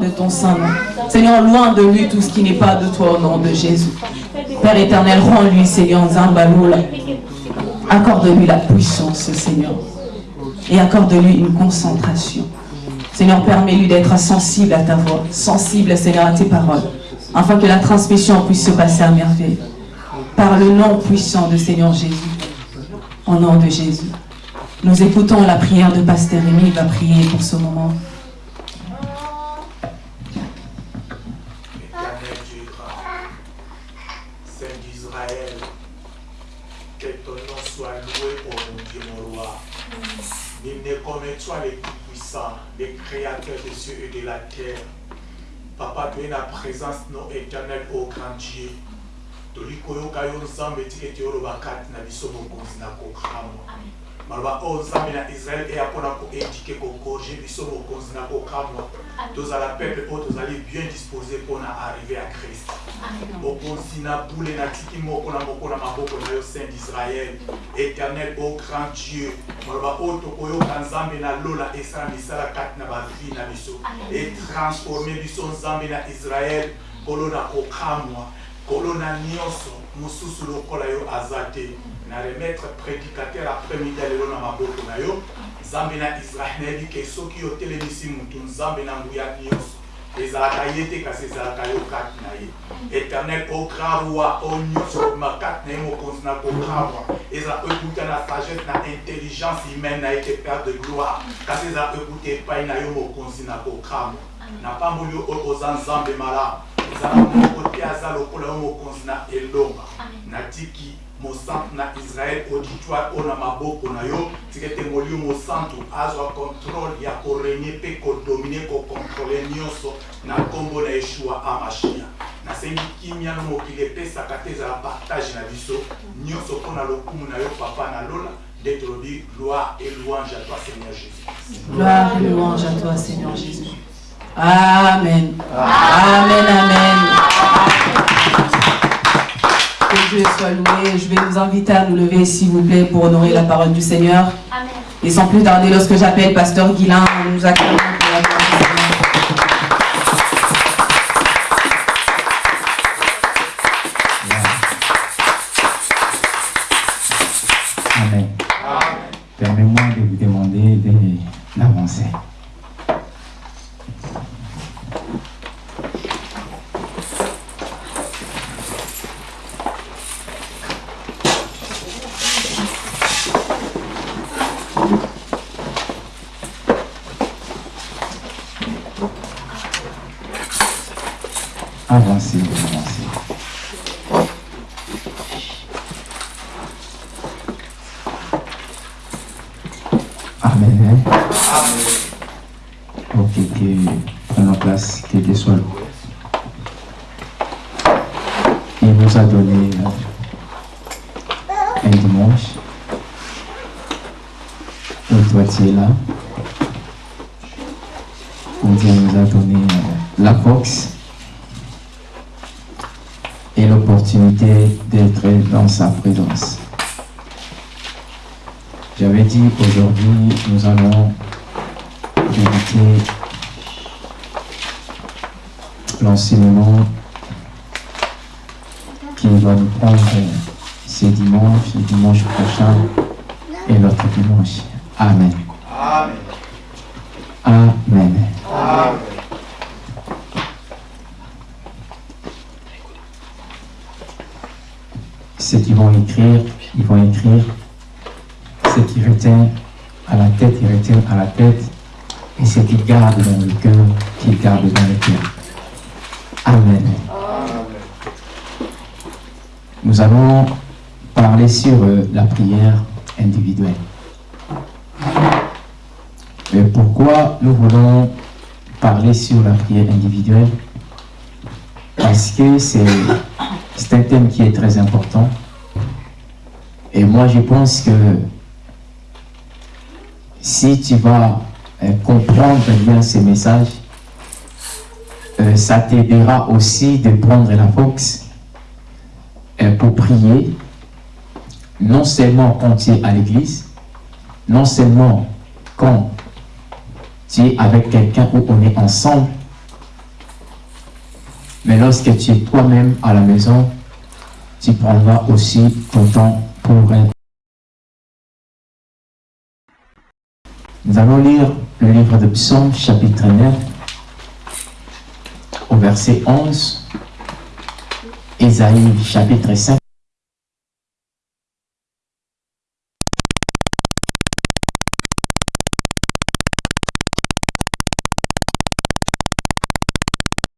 de ton saint nom. Seigneur, loin de lui tout ce qui n'est pas de toi au nom de Jésus. Père éternel, rends-lui, Seigneur, Zambaloula. Accorde-lui la puissance, Seigneur. Et accorde-lui une concentration. Seigneur, permets-lui d'être sensible à ta voix, sensible, Seigneur, à tes paroles, afin que la transmission puisse se passer à merveille. Par le nom puissant de Seigneur Jésus. Au nom de Jésus. Nous écoutons la prière de Pasteur Rémi, il va prier pour ce moment. Toi le Tout-Puissant, le Créateur des cieux et de la terre. Papa, tu es la présence non éternelle au grand Dieu. toli koyoka yo nzambe tika ete oloba kati na biso mokonzi na kokamwa maloba oyo nzambe na israele eya mpona koedike kokorge biso mokonzi na kokamwa tozala peuple oyo tozali bien dispose mpona arrive ya krist mokonzi na bule natiki moko na moko na maboko na yo saint d'israel éternel o grand dieu. Maloba oyo tokoyoka nzambe na lola esala misala kati na bavi na biso. Etransforme biso nzambe na israel kolo na kokamwa kolo na nyonso mosusu lokola yo aza te na remettre prédicateur après-midi ya lelo na maboko na yo nzambe na israel ke soki nzambe na nguya ezalaka ye te kasi ezalaka yo kati na ye. Éternel o grand roi o nyonso okoma kati na ye mokonzi na kokamwa ezala ekuta na sagesse na intelligence humaine na ye te père de gloire. Kasi ezala ekuta epai na yo mokonzi na kokamwa na pamboli oyo oza nzambe malamu ezala moko te aza lokola yo mokonzi na elonga natiki mosantu na israel auditoire oyo na maboko na yo tika ete molio mosantu azwa contrôle ya korenie mpe kodomine kokontrole nyonso na nkombo na yeshua amashia nasengi kimia no mokili epesaka te ezala partage na biso nyonso mpona lokumu na yo papa na lola nde tolobi gloire et louange à toi seigneur jésus. Gloire et louange à toi seigneur jésus amen amen amen que Dieu soit loué. Je vais vous inviter à nous lever, s'il vous plaît, pour honorer la parole du Seigneur. Amen. Et sans plus tarder, lorsque j'appelle Pasteur Guilain, nous accueillons pour la parole du Seigneur. Amen. Permets-moi de vous demander de- d'avancer. Avancez, avancez. Amen. Ok, que prenons place, que Dieu soit loué. Il nous a donné un dimanche où toi tu là. Où Dieu nous a donné la force et l'opportunité d'être dans sa présence. J'avais dit aujourd'hui, nous allons débuter l'enseignement qui va nous prendre ce dimanche, le dimanche prochain et l'autre dimanche. Amen. Amen. Ceux qui vont écrire, ils vont écrire ce qui retient à la tête, il retient à la tête, et ce qui garde dans le cœur, qu'il garde dans le cœur. Amen. Nous allons parler sur euh, la prière individuelle. Et pourquoi nous voulons parler sur la prière individuelle? Parce que c'est c'est un thème qui est très important. Et moi, je pense que si tu vas euh, comprendre bien ces messages, euh, ça t'aidera aussi de prendre la force euh, pour prier, non seulement quand tu es à l'église, non seulement quand tu es avec quelqu'un où on est ensemble, Mais lorsque tu es toi-même à la maison, tu prendras aussi ton temps pour être. Nous allons lire le livre de Psaume, chapitre 9, au verset 11, Ésaïe, chapitre 5.